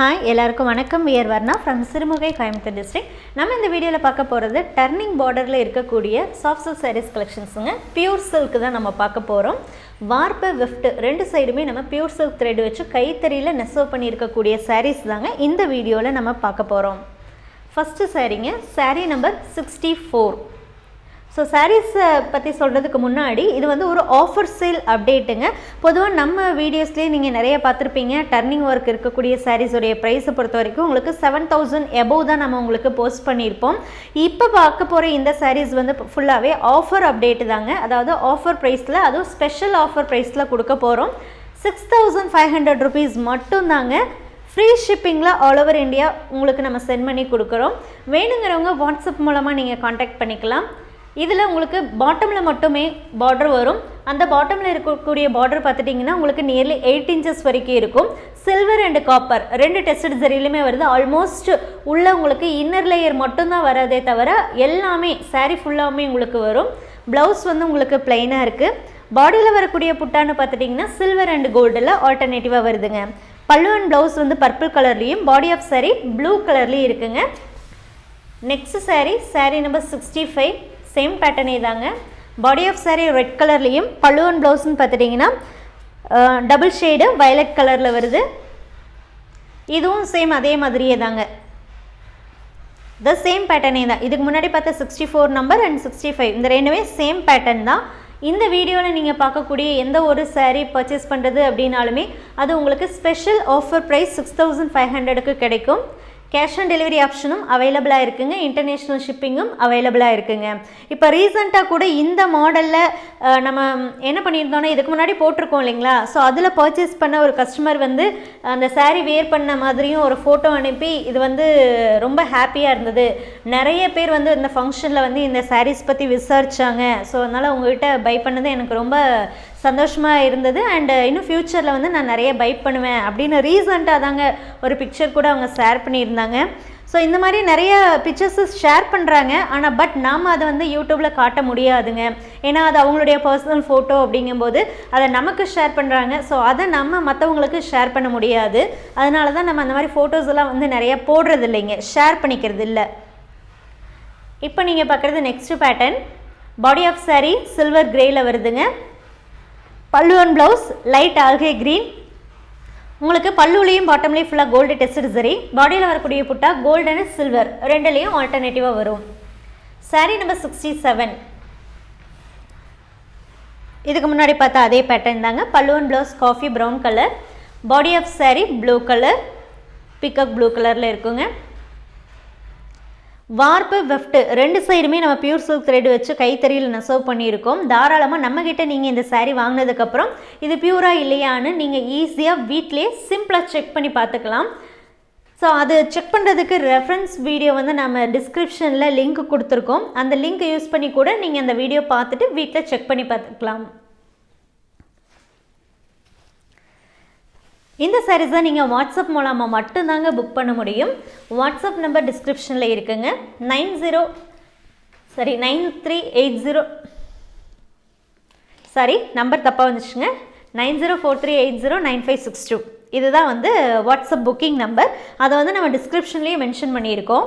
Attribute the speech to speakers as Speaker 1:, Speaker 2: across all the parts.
Speaker 1: Hi எல்லாருக்கும் வணக்கம். We're Varna from Sirumugai Coimbatore district நம்ம இந்த வீடியோவில் பார்க்க போகிறது டர்னிங் பார்டரில் இருக்கக்கூடிய சாஃப்ட் சில்க் சாரீஸ் கலெக்ஷன்ஸுங்க பியூர் சில்க் தான் நம்ம பார்க்க போகிறோம் வார்ப்பு வெஃப்ட் ரெண்டு சைடுமே நம்ம பியூர் சில்க் த்ரெட் வச்சு கைத்தறியில் நெசவு பண்ணியிருக்கக்கூடிய சாரீஸ் தாங்க இந்த வீடியோவில் நம்ம பார்க்க போகிறோம் first சாரீங்க sari number sixty four so சாரீஸை uh, பற்றி சொல்கிறதுக்கு முன்னாடி இது வந்து ஒரு ஆஃபர் சேல் அப்டேட்டுங்க பொதுவாக நம்ம வீடியோஸ்லேயே நீங்கள் நிறைய பார்த்துருப்பீங்க. டர்னிங் ஒர்க் இருக்கக்கூடிய சாரீஸோடைய ப்ரைஸை பொறுத்த வரைக்கும் உங்களுக்கு செவன் தௌசண்ட் எபோவ் தான் நம்ம உங்களுக்கு போஸ்ட் பண்ணியிருப்போம். இப்போ பார்க்க போகிற இந்த சாரீஸ் வந்து ஃபுல்லாகவே ஆஃபர் அப்டேட்டு தாங்க. அதாவது ஆஃபர் ப்ரைஸில் அதுவும் ஸ்பெஷல் ஆஃபர் ப்ரைஸில் கொடுக்க போகிறோம் six thousand five hundred rupees மட்டும்தாங்க. ஃப்ரீ ஷிப்பிங்கில் ஆல் ஓவர் இந்தியா உங்களுக்கு நம்ம சென்ட் பண்ணி கொடுக்குறோம். வேணுங்கிறவங்க வாட்ஸ்அப் மூலமாக நீங்கள் காண்டாக்ட் பண்ணிக்கலாம். இதில் உங்களுக்கு பாட்டமில் மட்டுமே பார்டர் வரும். அந்த பாட்டமில் இருக்கக்கூடிய பார்டர் பார்த்துட்டிங்கன்னா உங்களுக்கு நியர்லி எயிட் இன்ச்சஸ் வரைக்கும் இருக்கும். சில்வர் அண்ட் காப்பர் ரெண்டு டெஸ்டட் சரியிலுமே வருது. ஆல்மோஸ்ட் உள்ள உங்களுக்கு இன்னர் லேயர் மட்டும்தான் வராதே தவிர எல்லாமே சாரீ ஃபுல்லாமே உங்களுக்கு வரும். ப்ளவுஸ் வந்து உங்களுக்கு பிளைனாக இருக்குது பாடியில் வரக்கூடிய புட்டான்னு பார்த்துட்டிங்கன்னா சில்வர் அண்ட் கோல்டில் ஆல்டர்னேட்டிவாக வருதுங்க. பல்லு அண்ட் ப்ளவுஸ் வந்து பர்பிள் கலர்லேயும் பாடி ஆஃப் சாரீ ப்ளூ கலர்லேயும் இருக்குங்க. Next sari sari number sixty five same பேட்டர்னே தாங்க பாடி ஆஃப் சாரீ ரெட் கலர்லேயும் பல்லு அண்ட் ப்ளவுஸ்னு பார்த்துட்டிங்கன்னா டபுள் ஷேடு வயலட் கலரில் வருது. இதுவும் சேம் அதே மாதிரியே தாங்க. த சேம் பேட்டர்னே தான். இதுக்கு முன்னாடி பார்த்த sixty four number and sixty five இந்த ரெண்டுமே சேம் பேட்டர்ன் தான். இந்த வீடியோவில் நீங்கள் பார்க்கக்கூடிய எந்த ஒரு சாரீ பர்ச்சேஸ் பண்ணுறது அப்படின்னாலுமே அது உங்களுக்கு special offer price six thousand five ஹண்ட்ரடுக்கு கிடைக்கும். கேஷ் ஆன் டெலிவரி ஆப்ஷனும் அவைலபிளாக இருக்குங்க. இன்டர்நேஷ்னல் ஷிப்பிங்கும் அவைலபிளாக இருக்குங்க. இப்போ ரீசெண்டாக கூட இந்த மாடலில் நம்ம என்ன பண்ணியிருந்தோன்னா இதுக்கு முன்னாடி போட்டிருக்கோம் இல்லைங்களா? ஸோ அதில் பர்ச்சேஸ் பண்ண ஒரு கஸ்டமர் வந்து அந்த சாரீ வேர் பண்ண மாதிரியும் ஒரு ஃபோட்டோ அனுப்பி இது வந்து ரொம்ப ஹாப்பியாக இருந்தது. நிறைய பேர் வந்து இந்த ஃபங்க்ஷனில் வந்து இந்த சாரீஸ் பற்றி விசாரிச்சாங்க. ஸோ அதனால் உங்கள்கிட்ட பை பண்ணது எனக்கு ரொம்ப சந்தோஷமாக இருந்தது. அண்டு uh, இன்னும் ஃப்யூச்சரில் வந்து நான் நிறைய பை பண்ணுவேன் அப்படின்னு ரீசண்டாக தாங்க ஒரு பிக்சர் கூட அவங்க ஷேர் பண்ணியிருந்தாங்க. ஸோ இந்த மாதிரி நிறைய பிக்சர்ஸு ஷேர் பண்ணுறாங்க ஆனால் பட் நாம் அதை வந்து யூடியூப்பில் காட்ட முடியாதுங்க. ஏன்னா அது அவங்களுடைய பர்சனல் ஃபோட்டோ அப்படிங்கும்போது அதை நமக்கு ஷேர் பண்ணுறாங்க ஸோ அதை நம்ம மற்றவங்களுக்கு ஷேர் பண்ண முடியாது. அதனால தான் நம்ம அந்த மாதிரி ஃபோட்டோஸ் எல்லாம் வந்து நிறைய போடுறது இல்லைங்க. ஷேர் பண்ணிக்கிறது இல்லை. இப்போ நீங்கள் பார்க்குறது next pattern body of saree silver கிரேயில் வருதுங்க. பல்லுவன் ப்ளவுஸ் லைட் ஆல்கே க்ரீன் உங்களுக்கு பல்லுலேயும் பாட்டம்லேயும் ஃபுல்லாக கோல்டு டெஸ்ட் சரி பாடியில் வரக்கூடிய புட்டா கோல்டு அண்ட் சில்வர் ரெண்டுலேயும் ஆல்டர்னேட்டிவாக வரும். சாரீ நம்பர் சிக்ஸ்டி செவன் இதுக்கு முன்னாடி பார்த்தா அதே பேட்டர்ன் தாங்க. Pallu and blouse coffee brown colour body of saree blue colour peacock blue கலரில் இருக்குங்க. வார்ப்பு வெஃப்ட் ரெண்டு சைடுமே நம்ம பியூர் சில்க் த்ரெட் வச்சு கைத்தறியில் நெசவு பண்ணியிருக்கோம். தாராளமாக நம்மக்கிட்ட நீங்கள் இந்த சாரீ வாங்கினதுக்கப்புறம் இது பியூராக இல்லையான்னு நீங்கள் ஈஸியாக வீட்டிலே சிம்பிளாக செக் பண்ணி பார்த்துக்கலாம். ஸோ அது செக் பண்ணுறதுக்கு ரெஃபரன்ஸ் வீடியோ வந்து நம்ம டிஸ்கிரிப்ஷனில் லிங்க் கொடுத்துருக்கோம். அந்த லிங்க் யூஸ் பண்ணி கூட நீங்கள் அந்த வீடியோ பார்த்துட்டு வீட்டில் செக் பண்ணி பார்த்துக்கலாம். இந்த சாரீஸை நீங்கள் வாட்ஸ்அப் மூலமாக மட்டும்தாங்க புக் பண்ண முடியும். வாட்ஸ்அப் நம்பர் டிஸ்கிரிப்ஷனில் இருக்குங்க. Nine zero sorry nine three eight zero sorry number தப்பாக வந்துச்சுங்க. Nine zero four three eight zero nine five six two. இதுதான் வந்து வாட்ஸ்அப் புக்கிங் நம்பர் அதை வந்து நம்ம டிஸ்கிரிப்ஷன்லேயே மென்ஷன் பண்ணியிருக்கோம்.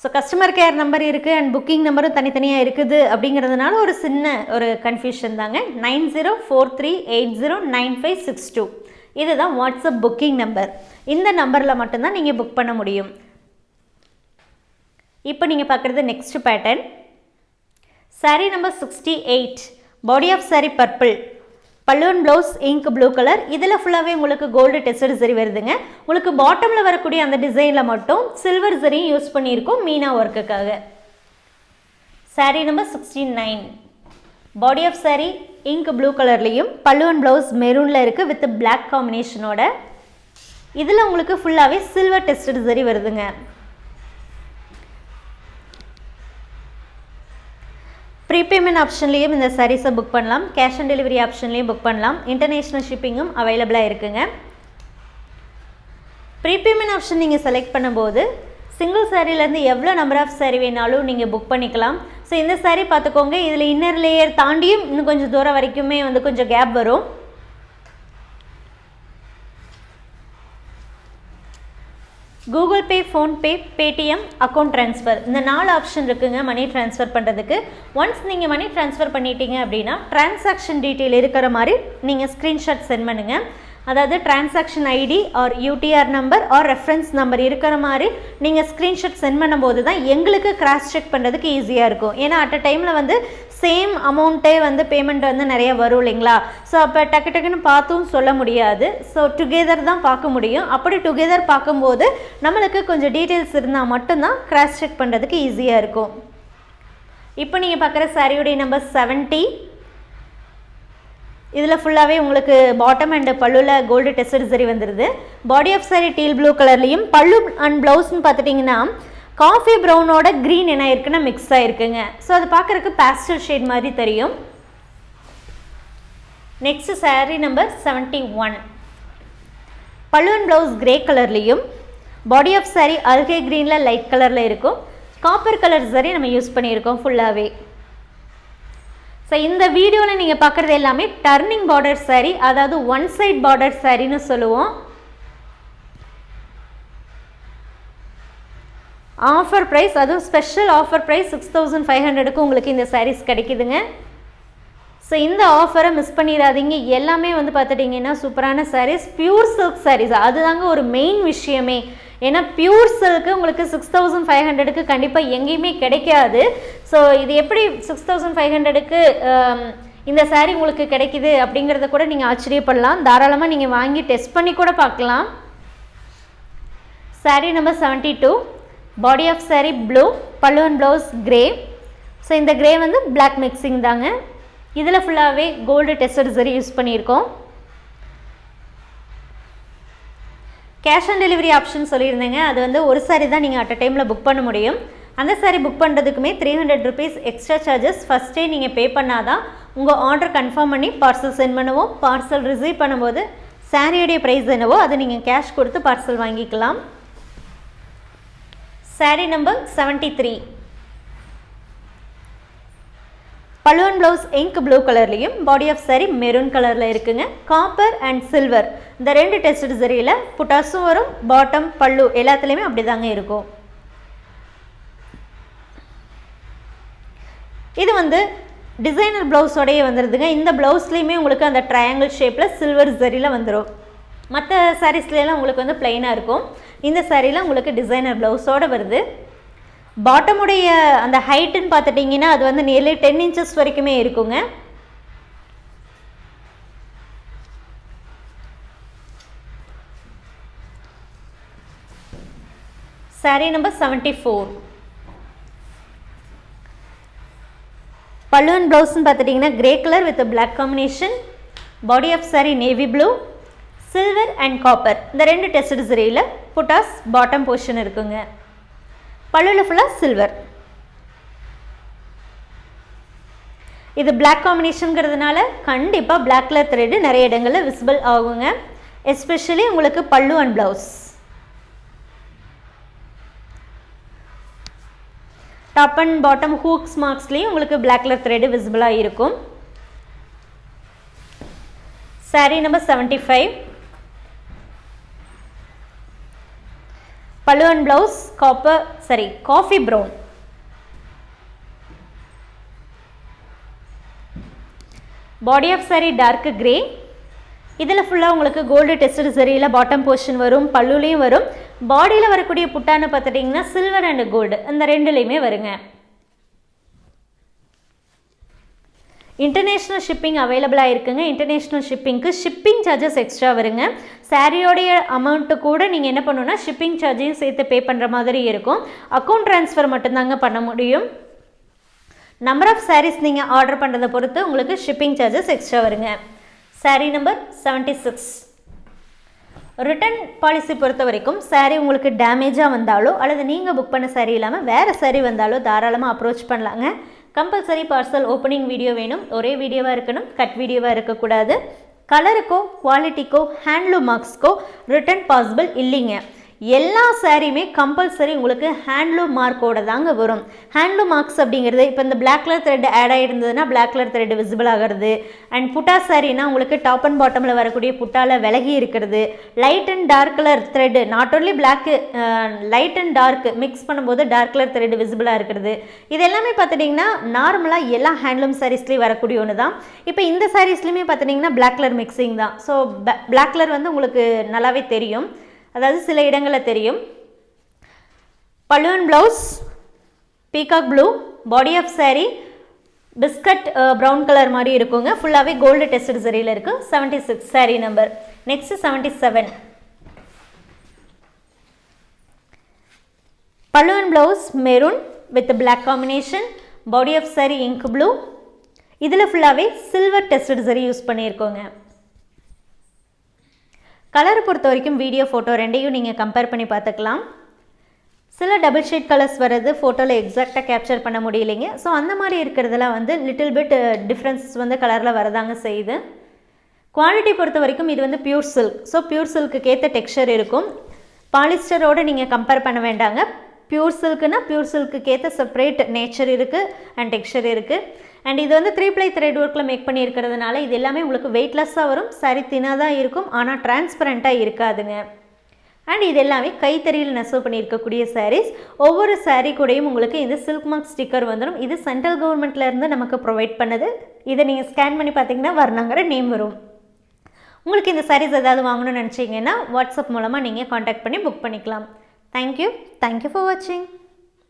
Speaker 1: ஸோ கஸ்டமர் கேர் நம்பர் இருக்குது அண்ட் புக்கிங் நம்பரும் தனித்தனியாக இருக்குது அப்படிங்கிறதுனால ஒரு சின்ன ஒரு கன்ஃபியூஷன் தாங்க. Nine zero four three eight zero nine five six two. இதுதான் வாட்ஸ்அப் புக்கிங் நம்பர் இந்த நம்பரில் மட்டும்தான் நீங்கள் புக் பண்ண முடியும். இப்போ நீங்கள் பார்க்குறது next pattern saree number sixty eight body of saree purple pallu and blouse ink blue colour. இதில் ஃபுல்லாகவே உங்களுக்கு கோல்டு டெஸ்டட் சரி வருதுங்க. உங்களுக்கு பாட்டமில் வரக்கூடிய அந்த டிசைனில் மட்டும் சில்வர் சரியும் யூஸ் பண்ணியிருக்கோம் மீனா ஒர்க்குக்காக saree number sixty nine body of saree ink blue கலர்லேயும் பல்லுவன் ப்ளவுஸ் மெரூனில் இருக்குது வித் பிளாக் காம்பினேஷனோட இதில் உங்களுக்கு ஃபுல்லாகவே சில்வர் டெஸ்டட் சரி வருதுங்க. ப்ரீபேமெண்ட் ஆப்ஷன்லேயும் இந்த சாரீஸை புக் பண்ணலாம். கேஷ் ஆன் டெலிவரி ஆப்ஷன்லேயும் புக் பண்ணலாம். இன்டர்நேஷ்னல் ஷிப்பிங்கும் அவைலபிளாக இருக்குங்க. ப்ரீபேமெண்ட் ஆப்ஷன் நீங்கள் செலக்ட் பண்ணும்போது சிங்கிள் சாரீலேருந்து எவ்வளோ நம்பர் ஆஃப் சாரீ வேணாலும் நீங்கள் புக் பண்ணிக்கலாம். ஸோ இந்த சாரீ பார்த்துக்கோங்க. இதில் இன்னர் லேயர் தாண்டியும் இன்னும் கொஞ்சம் தூரம் வரைக்குமே வந்து கொஞ்சம் கேப் வரும். Google Pay PhonePe Paytm account transfer இந்த நாலு ஆப்ஷன் இருக்குங்க மணி ட்ரான்ஸ்ஃபர் பண்ணுறதுக்கு ஒன்ஸ் நீங்கள் மணி ட்ரான்ஸ்ஃபர் பண்ணிட்டீங்க அப்படின்னா டிரான்சாக்ஷன் டீட்டெயில் இருக்கிற மாதிரி நீங்கள் ஸ்க்ரீன்ஷாட் சென்ட் பண்ணுங்கள் அதாவது transaction ID or UTR number or reference number இருக்கிற மாதிரி நீங்கள் ஸ்க்ரீன்ஷாட் சென்ட் பண்ணும்போது தான் எங்களுக்கு கிராஸ் செக் பண்ணுறதுக்கு ஈஸியாக இருக்கும். ஏன்னா அட் அ டைமில் வந்து சேம் அமௌண்ட்டே வந்து பேமெண்ட் வந்து நிறைய வரும் இல்லைங்களா? ஸோ அப்போ டக்கு டக்குன்னு பார்த்தும் சொல்ல முடியாது. ஸோ டுகெதர் தான் பார்க்க முடியும். அப்படி டுகெதர் பார்க்கும்போது நம்மளுக்கு கொஞ்சம் டீட்டெயில்ஸ் இருந்தால் மட்டும்தான் கிராஸ் செக் பண்ணுறதுக்கு ஈஸியாக இருக்கும். இப்போ நீங்கள் பார்க்குற சாரியுடைய நம்பர் செவன்ட்டி இதில் ஃபுல்லாகவே உங்களுக்கு பாட்டம் அண்ட் பல்லுவில் கோல்டு டெஸ்டட் சரி வந்துடுது body of saree teal blue கலர்லேயும் பல்லு அண்ட் ப்ளவுஸ்னு பார்த்துட்டிங்கன்னா காஃபி ப்ரௌனோட க்ரீன் என்ன இருக்குன்னா மிக்ஸ் ஆகிருக்குங்க ஸோ அது பார்க்குறக்கு பேஸ்டல் ஷேட் மாதிரி தெரியும். Next saree number seventy one pallu and blouse grey கலர்லேயும் பாடி ஆஃப் சாரி அல்கே க்ரீனில் லைட் கலரில் இருக்கும். காப்பர் கலர் சரி நம்ம யூஸ் பண்ணியிருக்கோம் ஃபுல்லாகவே ஸோ இந்த வீடியோவில் நீங்கள் பார்க்குறது எல்லாமே டர்னிங் பார்டர் சாரீ அதாவது ஒன் சைட் பார்டர் சாரின்னு சொல்லுவோம். ஆஃபர் ப்ரைஸ் அதுவும் special offer price six thousand five ஹண்ட்ரடுக்கு உங்களுக்கு இந்த சாரீஸ் கிடைக்குதுங்க. ஸோ இந்த ஆஃபரை மிஸ் பண்ணிடாதீங்க. எல்லாமே வந்து பார்த்துட்டிங்கன்னா சூப்பரான சாரீஸ் பியூர் சில்க் சாரீஸ் அதுதாங்க ஒரு மெயின் விஷயமே. ஏன்னா பியூர் சில்க்கு உங்களுக்கு சிக்ஸ் தௌசண்ட் ஃபைவ் ஹண்ட்ரடுக்கு கண்டிப்பாக எங்கேயுமே கிடைக்காது. ஸோ இது எப்படி சிக்ஸ் தௌசண்ட் ஃபைவ் ஹண்ட்ரடுக்கு இந்த சாரீ உங்களுக்கு கிடைக்குது அப்படிங்கிறத கூட நீங்கள் ஆச்சரியப்படலாம். தாராளமாக நீங்கள் வாங்கி டெஸ்ட் பண்ணி கூட பார்க்கலாம். Saree number seventy two body of saree blue pallu and blouse grey so இந்த கிரே வந்து பிளாக் மிக்சிங் தாங்க. இதில் ஃபுல்லாகவே கோல்டு டெஸ்டர் சரி யூஸ் பண்ணியிருக்கோம். கேஷ் ஆன் டெலிவரி ஆப்ஷன் சொல்லியிருந்தேங்க. அது வந்து ஒரு சாரி தான் நீங்கள் அட் அ டைமில் புக் பண்ண முடியும். அந்த sorry book பண்ணுறதுக்குமே three hundred rupees extra charges ஃபஸ்ட்டே நீங்கள் பே பண்ணால் தான் உங்கள் ஆர்டர் கன்ஃபார்ம் பண்ணி பார்சல் சென்ட் பண்ணுவோம். பார்சல் ரிசீவ் பண்ணும்போது சாரியுடைய ப்ரைஸ் என்னவோ அதை நீங்கள் கேஷ் கொடுத்து பார்சல் வாங்கிக்கலாம். Saree number seventy three pallu and blouse ink blue கலர்லேயும் பாடி ஆஃப் சரி மெரூன் கலரில் இருக்குங்க. காப்பர் அண்ட் சில்வர் இந்த ரெண்டு டெஸ்ட் சரியில் புட்டாஸும் வரும் பாட்டம் பல்லு எல்லாத்துலேயுமே அப்படி தாங்க இருக்கும். இது வந்து டிசைனர் ப்ளவுஸோடையே வந்துடுதுங்க இந்த ப்ளவுஸ்லேயுமே உங்களுக்கு அந்த ட்ரையாங்கிள் ஷேப்பில் சில்வர் சரியில் வந்துடும் மற்ற சாரீஸ்லாம் உங்களுக்கு வந்து பிளெயினாக இருக்கும். இந்த சாரீலாம் உங்களுக்கு டிசைனர் ப்ளவுஸோடு வருது. பாட்டமுடைய அந்த ஹைட்டுன்னு பார்த்துட்டிங்கன்னா அது வந்து நியர்லி டென் இன்ச்சஸ் வரைக்குமே இருக்குங்க. Sari number seventy four pallu and ப்ளவுஸ்ன்னு பார்த்துட்டிங்கன்னா grey colour with black combination body of saree navy blue silver and copper இந்த ரெண்டு டெஸ்ட் சரியில் புட்டாஸ் பாட்டம் போர்ஷன் இருக்குங்க. பல்லுவில் ஃபுல்லாக சில்வர் இது பிளாக் காம்பினேஷனுங்கிறதுனால கண்டிப்பாக பிளாக் கலர் த்ரெட்டு நிறைய இடங்களில் விசிபிள் ஆகுங்க. எஸ்பெஷலி உங்களுக்கு pallu and blouse top and bottom hooks மார்க்ஸ்லேயும் உங்களுக்கு பிளாக் கலர் த்ரெட்டு விசிபிளாக இருக்கும். Sari number seventy five பழுவன் and blouse copper sari coffee brown body of sari dark grey இதில் ஃபுல்லாக உங்களுக்கு கோல்டு டெஸ்டட் சரியில் பாட்டம் போர்ஷன் வரும் பல்லுலேயும் வரும். பாடியில் வரக்கூடிய புட்டான்னு பார்த்துட்டிங்கன்னா சில்வர் அண்ட் கோல்டு இந்த ரெண்டுலேயுமே வருங்க. இன்டர்நேஷ்னல் ஷிப்பிங் அவைலபிளாக இருக்குங்க இன்டர்நேஷ்னல் ஷிப்பிங்க்கு ஷிப்பிங் சார்ஜஸ் எக்ஸ்ட்ரா வருங்க. சாரியோடைய அமௌண்ட்டு கூட நீங்கள் என்ன பண்ணணும்னா ஷிப்பிங் சார்ஜையும் சேர்த்து பே பண்ணுற மாதிரி இருக்கும். அக்கௌண்ட் ட்ரான்ஸ்ஃபர் மட்டும்தாங்க பண்ண முடியும். நம்பர் ஆஃப் சாரீஸ் நீங்கள் ஆர்டர் பண்ணுறதை பொறுத்து உங்களுக்கு ஷிப்பிங் சார்ஜஸ் எக்ஸ்ட்ரா வருங்க. Saree number seventy six return policy பொறுத்த வரைக்கும் சாரீ உங்களுக்கு டேமேஜாக வந்தாலோ அல்லது நீங்கள் புக் பண்ண சாரீ இல்லாமல் வேறு சாரீ வந்தாலோ தாராளமாக அப்ரோச் பண்ணலாங்க. கம்பல்சரி பார்சல் ஓப்பனிங் வீடியோ வேணும். ஒரே வீடியோவாக இருக்கணும். கட் வீடியோவாக இருக்கக்கூடாது. கலருக்கோ குவாலிட்டிக்கோ ஹேண்ட்லூம் மார்க்ஸ்க்கோ ரிட்டர்ன் பாசிபிள் இல்லைங்க. எல்லா சாரியுமே கம்பல்சரி உங்களுக்கு ஹேண்ட்லூம் மார்க்கோட தாங்க வரும். ஹேண்ட்லூம் மார்க்ஸ் அப்படிங்கிறது இப்போ இந்த பிளாக் கலர் த்ரெட் ஆட் ஆகிருந்ததுன்னா பிளாக் கலர் த்ரெட் விசிபிள் ஆகிறது. அண்ட் புட்டா சாரினா உங்களுக்கு டாப் அண்ட் பாட்டமில் வரக்கூடிய புட்டால விலகி இருக்கிறது. Light and dark colour thread not only black light and dark mix பண்ணும்போது டார்க் கலர் த்ரெட் விசிபிளாக இருக்கிறது. இது எல்லாமே பார்த்துட்டிங்கன்னா நார்மலாக எல்லா ஹேண்ட்லூம் சாரீஸ்லேயும் வரக்கூடிய ஒன்று தான். இப்போ இந்த சாரீஸ்லையுமே பார்த்துட்டிங்கன்னா பிளாக் கலர் மிக்சிங் தான். ஸோ பிளாக் கலர் வந்து உங்களுக்கு நல்லாவே தெரியும். அதாவது சில இடங்களில் தெரியும். பல்லுவன் blouse peacock blue body of saree biscuit brown colour மாதிரி இருக்குங்க. ஃபுல்லாகவே கோல்டு டெஸ்டட் சரியில் இருக்குது seventy six saree number next seventy seven பல்லுவன் blouse maroon with black combination body of sari ink blue இதில் ஃபுல்லாகவே சில்வர் டெஸ்டட் சரி யூஸ் பண்ணியிருக்கோங்க. கலரை பொறுத்த வரைக்கும் வீடியோ ஃபோட்டோ ரெண்டையும் நீங்கள் கம்பேர் பண்ணி பார்த்துக்கலாம். சில டபுள் ஷேட் கலர்ஸ் வர்றது ஃபோட்டோவில் எக்ஸாக்டாக கேப்சர் பண்ண முடியலைங்க. ஸோ அந்த மாதிரி இருக்கிறதுல வந்து லிட்டில் பிட் டிஃப்ரென்ஸ் வந்து கலரில் வரதாங்க செய்யுது. குவாலிட்டி பொறுத்த வரைக்கும் இது வந்து பியூர் சில்க் ஸோ பியூர் சில்க்குக்கேற்ற டெக்ஸ்சர் இருக்கும். பாலிஸ்டரோடு நீங்கள் கம்பேர் பண்ண வேண்டாங்க. பியூர் சில்க்குன்னா பியூர் சில்க்கு ஏற்ற செப்பரேட் நேச்சர் இருக்குது அண்ட் டெக்ஸ்சர் இருக்குது அண்ட் இது வந்து த்ரீ ப்ளை த்ரெட் ஒர்க்கில் மேக் பண்ணியிருக்கிறதுனால இது எல்லாமே உங்களுக்கு வெயிட்லெஸ்ஸாக வரும் சரி தினாதான் இருக்கும் ஆனால் டிரான்ஸ்பரண்ட்டாக இருக்காதுங்க. அண்ட் இது எல்லாமே கைத்தறியில் நெசவு பண்ணியிருக்கக்கூடிய சாரீஸ் ஒவ்வொரு சாரீ கூடயும் உங்களுக்கு இந்த சில்க் மார்க் ஸ்டிக்கர் வந்துடும் இது சென்ட்ரல் கவர்மெண்ட்லேருந்து நமக்கு ப்ரொவைட் பண்ணுது. இதை நீங்கள் ஸ்கேன் பண்ணி பார்த்தீங்கன்னா வர்ணங்கிற நேம் வரும். உங்களுக்கு இந்த சாரீஸ் ஏதாவது வாங்கணும்னு நினச்சிங்கன்னா வாட்ஸ்அப் மூலமாக நீங்கள் காண்டாக்ட் பண்ணி புக் பண்ணிக்கலாம். தேங்க்யூ தேங்க்யூ ஃபார் வாட்சிங்